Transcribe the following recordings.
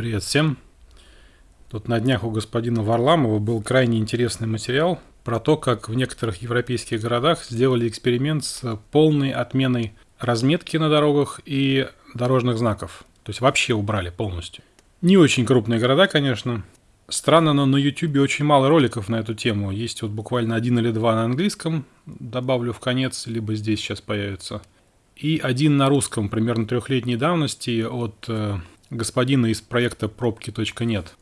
Привет всем. Тут на днях у господина Варламова был крайне интересный материал про то, как в некоторых европейских городах сделали эксперимент с полной отменой разметки на дорогах и дорожных знаков. То есть вообще убрали полностью. Не очень крупные города, конечно. Странно, но на YouTube очень мало роликов на эту тему. Есть вот буквально один или два на английском, добавлю в конец, либо здесь сейчас появится. И один на русском, примерно трехлетней давности, от э, господина из проекта пробки.нет.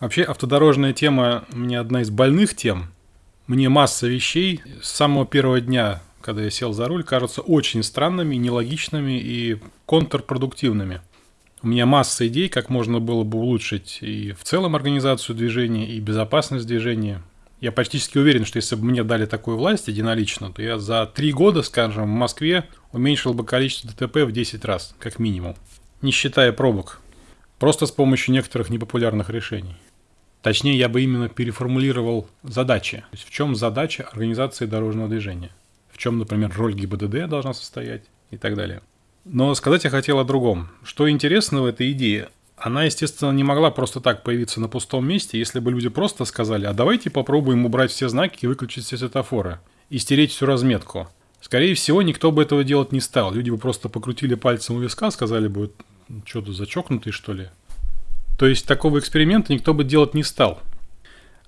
Вообще, автодорожная тема меня одна из больных тем. Мне масса вещей с самого первого дня, когда я сел за руль, кажутся очень странными, нелогичными и контрпродуктивными. У меня масса идей, как можно было бы улучшить и в целом организацию движения, и безопасность движения. Я почти уверен, что если бы мне дали такую власть единолично, то я за три года, скажем, в Москве уменьшил бы количество ДТП в 10 раз, как минимум. Не считая пробок. Просто с помощью некоторых непопулярных решений. Точнее, я бы именно переформулировал задачи. То есть в чем задача организации дорожного движения? В чем, например, роль ГИБДД должна состоять и так далее. Но сказать я хотел о другом. Что интересно в этой идее, она, естественно, не могла просто так появиться на пустом месте, если бы люди просто сказали, а давайте попробуем убрать все знаки и выключить все светофоры, и стереть всю разметку. Скорее всего, никто бы этого делать не стал. Люди бы просто покрутили пальцем у виска, сказали бы, что-то зачокнутый, что ли. То есть такого эксперимента никто бы делать не стал.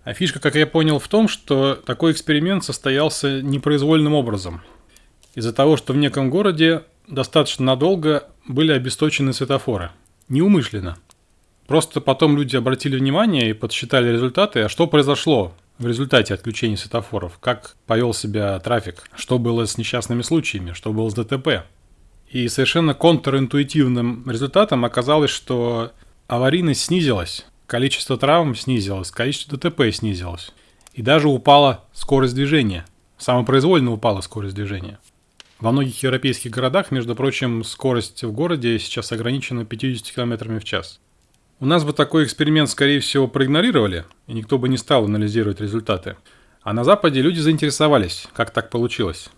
А фишка, как я понял, в том, что такой эксперимент состоялся непроизвольным образом. Из-за того, что в неком городе достаточно надолго были обесточены светофоры. Неумышленно. Просто потом люди обратили внимание и подсчитали результаты, а что произошло в результате отключения светофоров, как повел себя трафик, что было с несчастными случаями, что было с ДТП. И совершенно контринтуитивным результатом оказалось, что аварийность снизилась, количество травм снизилось, количество ДТП снизилось. И даже упала скорость движения. Самопроизвольно упала скорость движения. Во многих европейских городах, между прочим, скорость в городе сейчас ограничена 50 км в час. У нас бы такой эксперимент, скорее всего, проигнорировали, и никто бы не стал анализировать результаты. А на Западе люди заинтересовались, как так получилось.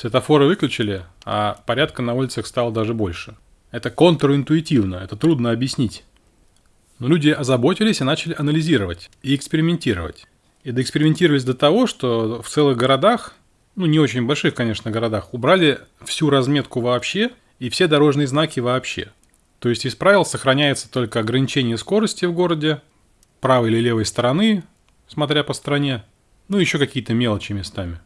Светофоры выключили, а порядка на улицах стало даже больше. Это контринтуитивно, это трудно объяснить. Но люди озаботились и начали анализировать и экспериментировать. И доэкспериментировались до того, что в целых городах, ну не очень больших, конечно, городах, убрали всю разметку вообще и все дорожные знаки вообще. То есть из правил сохраняется только ограничение скорости в городе, правой или левой стороны, смотря по стране, ну еще какие-то мелочи местами.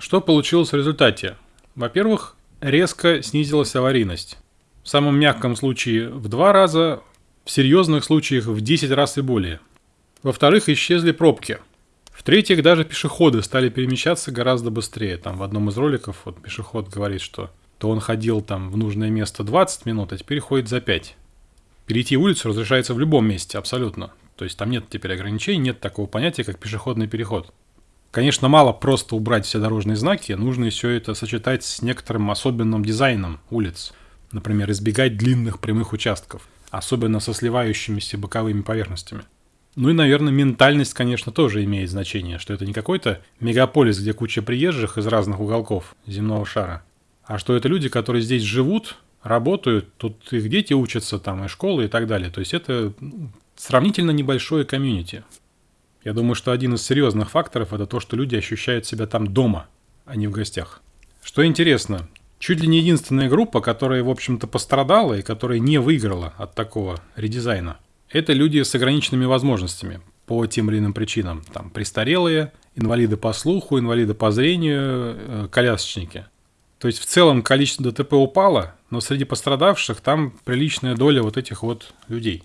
Что получилось в результате? Во-первых, резко снизилась аварийность. В самом мягком случае в два раза, в серьезных случаях в 10 раз и более. Во-вторых, исчезли пробки. В-третьих, даже пешеходы стали перемещаться гораздо быстрее. Там в одном из роликов вот пешеход говорит, что то он ходил там в нужное место 20 минут, а теперь ходит за 5. Перейти улицу разрешается в любом месте, абсолютно. То есть там нет теперь ограничений, нет такого понятия, как пешеходный переход. Конечно, мало просто убрать все дорожные знаки, нужно все это сочетать с некоторым особенным дизайном улиц. Например, избегать длинных прямых участков, особенно со сливающимися боковыми поверхностями. Ну и, наверное, ментальность, конечно, тоже имеет значение, что это не какой-то мегаполис, где куча приезжих из разных уголков земного шара, а что это люди, которые здесь живут, работают, тут их дети учатся, там и школы и так далее. То есть это ну, сравнительно небольшое комьюнити. Я думаю, что один из серьезных факторов это то, что люди ощущают себя там дома, а не в гостях. Что интересно, чуть ли не единственная группа, которая, в общем-то, пострадала и которая не выиграла от такого редизайна, это люди с ограниченными возможностями по тем или иным причинам. Там престарелые, инвалиды по слуху, инвалиды по зрению, э, колясочники. То есть в целом количество ДТП упало, но среди пострадавших там приличная доля вот этих вот людей.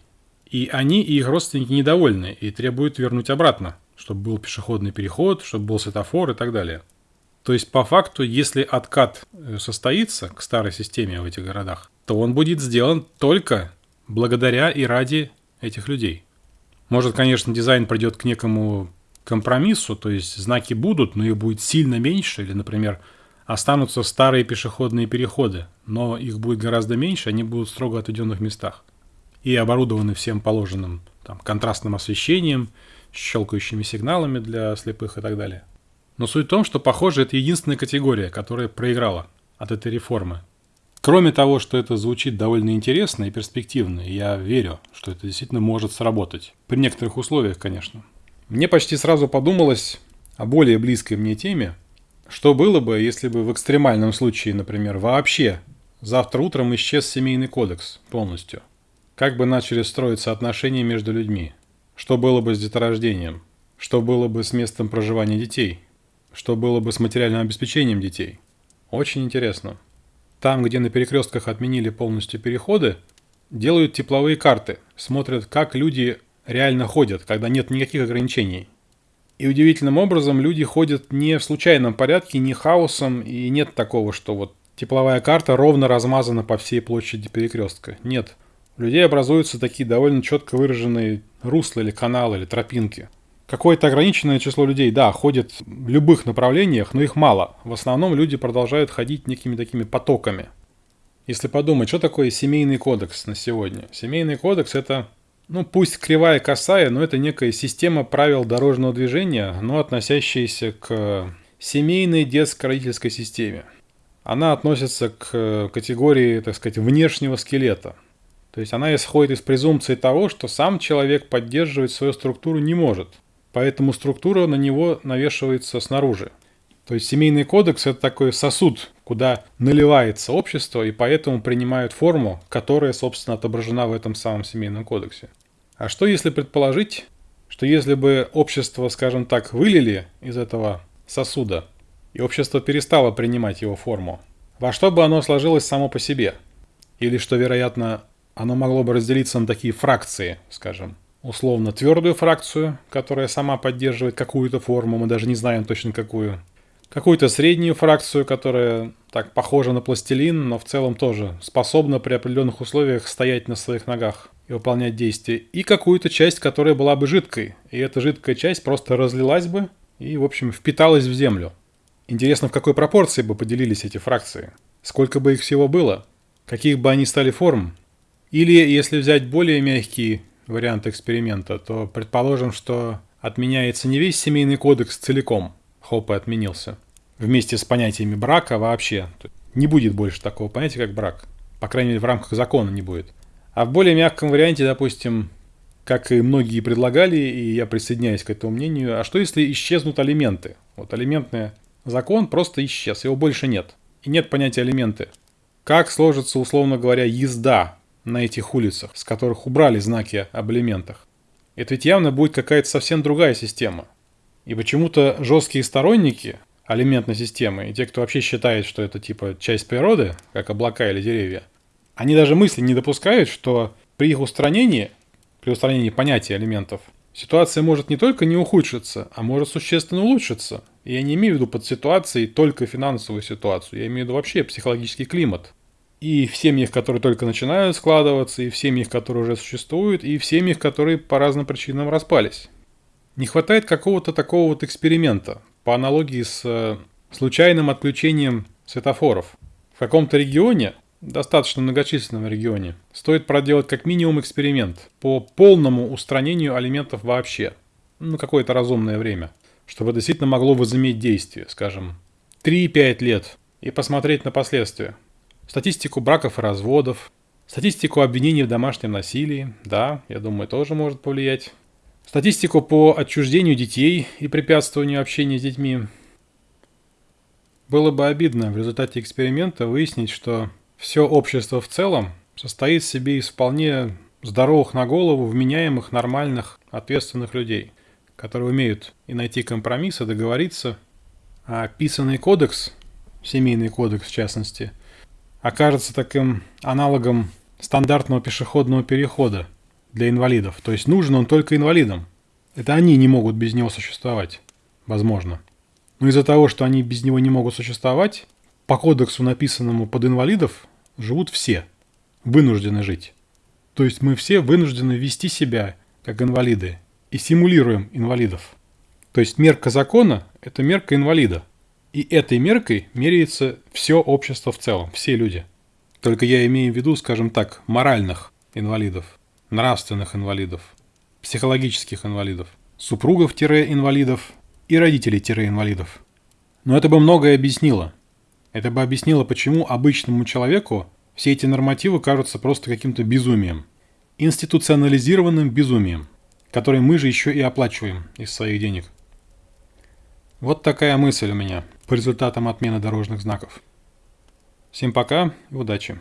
И они и их родственники недовольны и требуют вернуть обратно, чтобы был пешеходный переход, чтобы был светофор и так далее. То есть, по факту, если откат э, состоится к старой системе в этих городах, то он будет сделан только благодаря и ради этих людей. Может, конечно, дизайн придет к некому компромиссу, то есть знаки будут, но их будет сильно меньше, или, например, останутся старые пешеходные переходы, но их будет гораздо меньше, они будут строго отведенных местах и оборудованы всем положенным там, контрастным освещением, щелкающими сигналами для слепых и так далее. Но суть в том, что, похоже, это единственная категория, которая проиграла от этой реформы. Кроме того, что это звучит довольно интересно и перспективно, я верю, что это действительно может сработать. При некоторых условиях, конечно. Мне почти сразу подумалось о более близкой мне теме, что было бы, если бы в экстремальном случае, например, вообще завтра утром исчез семейный кодекс полностью? Как бы начали строиться отношения между людьми? Что было бы с деторождением? Что было бы с местом проживания детей? Что было бы с материальным обеспечением детей? Очень интересно. Там, где на перекрестках отменили полностью переходы, делают тепловые карты, смотрят, как люди реально ходят, когда нет никаких ограничений. И удивительным образом люди ходят не в случайном порядке, не хаосом, и нет такого, что вот тепловая карта ровно размазана по всей площади перекрестка. Нет. У людей образуются такие довольно четко выраженные русла или каналы, или тропинки. Какое-то ограниченное число людей, да, ходит в любых направлениях, но их мало. В основном люди продолжают ходить некими такими потоками. Если подумать, что такое семейный кодекс на сегодня? Семейный кодекс – это, ну пусть кривая косая, но это некая система правил дорожного движения, но относящаяся к семейной детско-родительской системе. Она относится к категории, так сказать, внешнего скелета. То есть она исходит из презумпции того, что сам человек поддерживать свою структуру не может – Поэтому структура на него навешивается снаружи. То есть семейный кодекс – это такой сосуд, куда наливается общество, и поэтому принимают форму, которая, собственно, отображена в этом самом семейном кодексе. А что если предположить, что если бы общество, скажем так, вылили из этого сосуда, и общество перестало принимать его форму, во что бы оно сложилось само по себе? Или что, вероятно, оно могло бы разделиться на такие фракции, скажем, условно твердую фракцию, которая сама поддерживает какую-то форму, мы даже не знаем точно какую. Какую-то среднюю фракцию, которая так похожа на пластилин, но в целом тоже способна при определенных условиях стоять на своих ногах и выполнять действия. И какую-то часть, которая была бы жидкой. И эта жидкая часть просто разлилась бы и, в общем, впиталась в землю. Интересно, в какой пропорции бы поделились эти фракции? Сколько бы их всего было? Каких бы они стали форм? Или, если взять более мягкий вариант эксперимента, то предположим, что отменяется не весь семейный кодекс целиком, хоп, и отменился, вместе с понятиями брака вообще. Не будет больше такого понятия, как брак. По крайней мере, в рамках закона не будет. А в более мягком варианте, допустим, как и многие предлагали, и я присоединяюсь к этому мнению, а что если исчезнут алименты? Вот алиментный закон просто исчез, его больше нет. И нет понятия алименты. Как сложится, условно говоря, езда на этих улицах, с которых убрали знаки об элементах. Это ведь явно будет какая-то совсем другая система. И почему-то жесткие сторонники алиментной системы, и те, кто вообще считает, что это типа часть природы, как облака или деревья, они даже мысли не допускают, что при их устранении, при устранении понятия элементов, ситуация может не только не ухудшиться, а может существенно улучшиться. И я не имею в виду под ситуацией только финансовую ситуацию, я имею в виду вообще психологический климат и в семьях, которые только начинают складываться, и в семьях, которые уже существуют, и в семьях, которые по разным причинам распались. Не хватает какого-то такого вот эксперимента, по аналогии с э, случайным отключением светофоров. В каком-то регионе, достаточно многочисленном регионе, стоит проделать как минимум эксперимент по полному устранению алиментов вообще. Ну, какое-то разумное время. Чтобы действительно могло возыметь действие, скажем, 3-5 лет, и посмотреть на последствия статистику браков и разводов, статистику обвинений в домашнем насилии, да, я думаю, тоже может повлиять, статистику по отчуждению детей и препятствованию общения с детьми. Было бы обидно в результате эксперимента выяснить, что все общество в целом состоит в себе из вполне здоровых на голову, вменяемых, нормальных, ответственных людей, которые умеют и найти компромисс, и договориться. А описанный кодекс, семейный кодекс в частности – окажется таким аналогом стандартного пешеходного перехода для инвалидов. То есть нужен он только инвалидам. Это они не могут без него существовать. Возможно. Но из-за того, что они без него не могут существовать, по кодексу, написанному под инвалидов, живут все. Вынуждены жить. То есть мы все вынуждены вести себя как инвалиды и симулируем инвалидов. То есть мерка закона – это мерка инвалида – и этой меркой меряется все общество в целом, все люди. Только я имею в виду, скажем так, моральных инвалидов, нравственных инвалидов, психологических инвалидов, супругов-инвалидов и родителей-инвалидов. Но это бы многое объяснило. Это бы объяснило, почему обычному человеку Все эти нормативы кажутся просто каким-то безумием. Институционализированным безумием, который мы же еще и оплачиваем из своих денег. Вот такая мысль у меня по результатам отмены дорожных знаков. Всем пока и удачи!